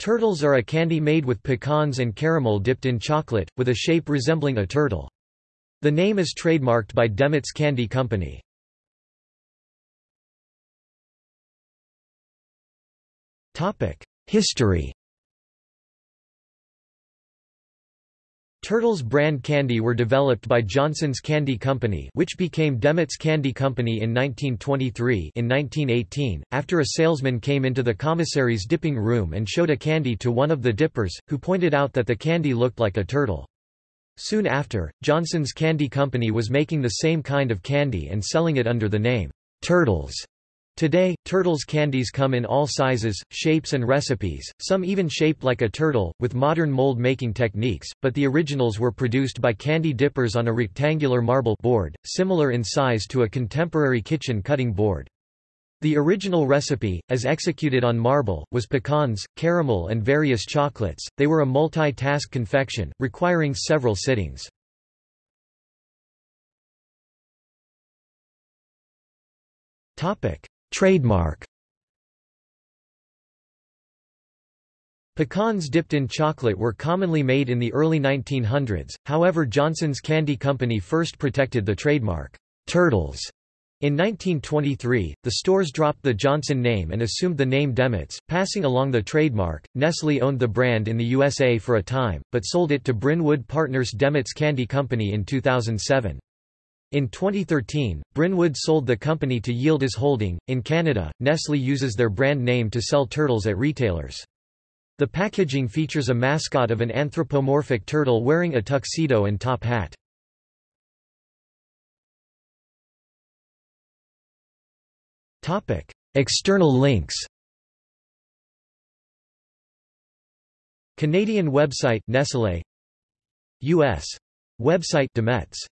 Turtles are a candy made with pecans and caramel dipped in chocolate, with a shape resembling a turtle. The name is trademarked by DeMet's Candy Company. History Turtles brand candy were developed by Johnson's Candy Company which became DeMet's Candy Company in 1923 in 1918, after a salesman came into the commissary's dipping room and showed a candy to one of the dippers, who pointed out that the candy looked like a turtle. Soon after, Johnson's Candy Company was making the same kind of candy and selling it under the name, Turtles. Today, Turtles candies come in all sizes, shapes and recipes, some even shaped like a turtle, with modern mold-making techniques, but the originals were produced by candy dippers on a rectangular marble board, similar in size to a contemporary kitchen cutting board. The original recipe, as executed on marble, was pecans, caramel and various chocolates. They were a multi-task confection, requiring several sittings. Topic: Trademark Pecans dipped in chocolate were commonly made in the early 1900s, however Johnson's Candy Company first protected the trademark, Turtles. In 1923, the stores dropped the Johnson name and assumed the name DeMet's, passing along the trademark. Nestle owned the brand in the USA for a time, but sold it to Brynwood Partners DeMet's Candy Company in 2007. In 2013, Brynwood sold the company to Yildiz Holding. In Canada, Nestle uses their brand name to sell turtles at retailers. The packaging features a mascot of an anthropomorphic turtle wearing a tuxedo and top hat. Topic: External links. Canadian website Nestlé US website DeMet's